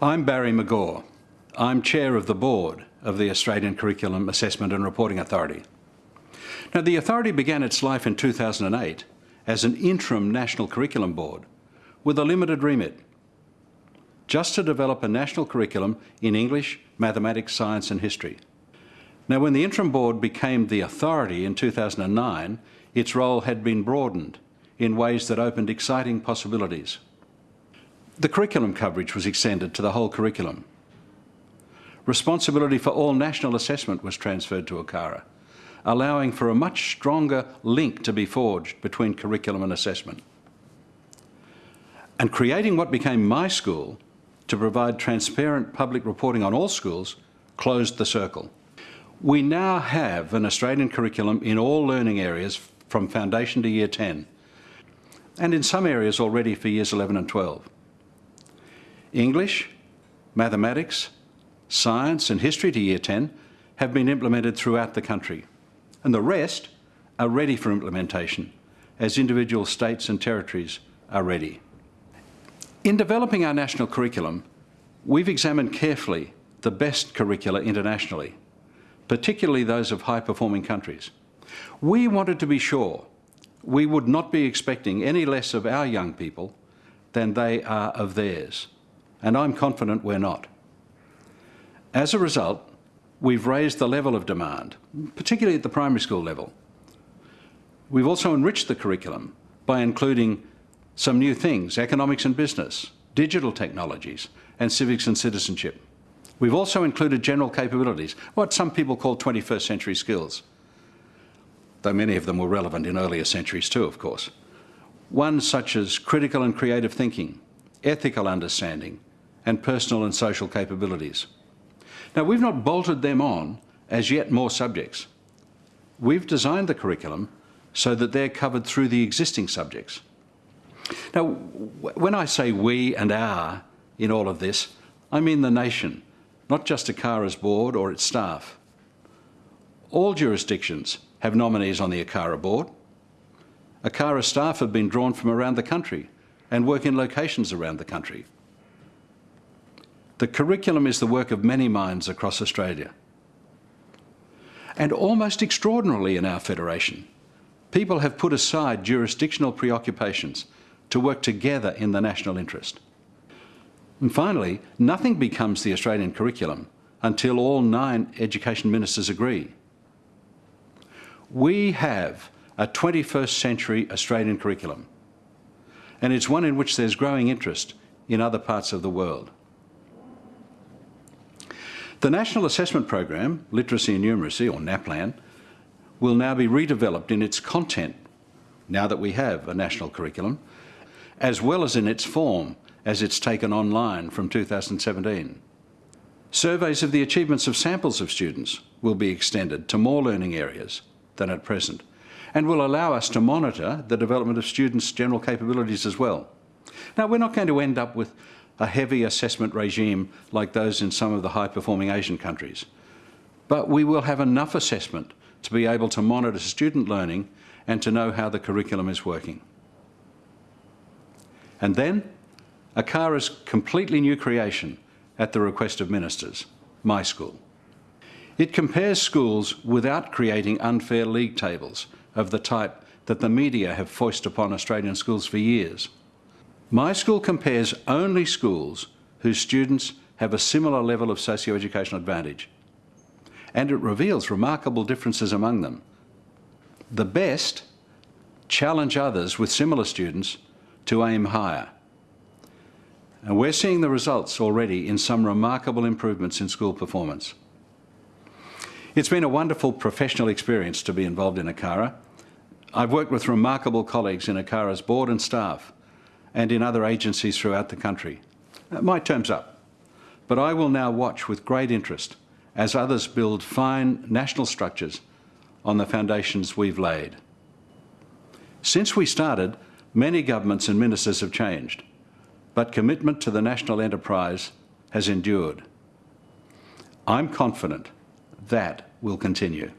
I'm Barry McGaw. I'm Chair of the Board of the Australian Curriculum Assessment and Reporting Authority. Now, the authority began its life in 2008 as an interim national curriculum board with a limited remit, just to develop a national curriculum in English, mathematics, science and history. Now, when the interim board became the authority in 2009, its role had been broadened in ways that opened exciting possibilities. The curriculum coverage was extended to the whole curriculum. Responsibility for all national assessment was transferred to ACARA, allowing for a much stronger link to be forged between curriculum and assessment. And creating what became my school to provide transparent public reporting on all schools closed the circle. We now have an Australian curriculum in all learning areas from foundation to year 10 and in some areas already for years 11 and 12. English, mathematics, science and history to year 10 have been implemented throughout the country and the rest are ready for implementation as individual states and territories are ready. In developing our national curriculum, we've examined carefully the best curricula internationally, particularly those of high-performing countries. We wanted to be sure we would not be expecting any less of our young people than they are of theirs and I'm confident we're not. As a result, we've raised the level of demand, particularly at the primary school level. We've also enriched the curriculum by including some new things, economics and business, digital technologies, and civics and citizenship. We've also included general capabilities, what some people call 21st century skills, though many of them were relevant in earlier centuries too, of course. Ones such as critical and creative thinking, ethical understanding, and personal and social capabilities. Now, we've not bolted them on as yet more subjects. We've designed the curriculum so that they're covered through the existing subjects. Now, when I say we and our in all of this, I mean the nation, not just ACARA's board or its staff. All jurisdictions have nominees on the ACARA board. ACARA staff have been drawn from around the country and work in locations around the country. The curriculum is the work of many minds across Australia. And almost extraordinarily in our federation, people have put aside jurisdictional preoccupations to work together in the national interest. And finally, nothing becomes the Australian curriculum until all nine education ministers agree. We have a 21st century Australian curriculum, and it's one in which there's growing interest in other parts of the world. The National Assessment Program, Literacy and Numeracy, or NAPLAN, will now be redeveloped in its content, now that we have a national curriculum, as well as in its form, as it's taken online from 2017. Surveys of the achievements of samples of students will be extended to more learning areas than at present and will allow us to monitor the development of students' general capabilities as well. Now, we're not going to end up with a heavy assessment regime like those in some of the high-performing Asian countries. But we will have enough assessment to be able to monitor student learning and to know how the curriculum is working. And then, ACARA's completely new creation at the request of ministers, My School. It compares schools without creating unfair league tables of the type that the media have foisted upon Australian schools for years. My school compares only schools whose students have a similar level of socio-educational advantage. And it reveals remarkable differences among them. The best challenge others with similar students to aim higher. And we're seeing the results already in some remarkable improvements in school performance. It's been a wonderful professional experience to be involved in ACARA. I've worked with remarkable colleagues in ACARA's board and staff and in other agencies throughout the country. Uh, my term's up, but I will now watch with great interest as others build fine national structures on the foundations we've laid. Since we started, Many governments and ministers have changed, but commitment to the national enterprise has endured. I'm confident that will continue.